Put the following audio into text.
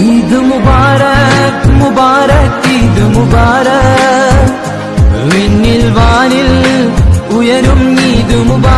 ഈദ് മുബാരക് മുബാരക് ഈദ് മുബാരക്. വിണ്ണിൽ വാനിൽ ഉയരും ഈദ് മുബാരക്.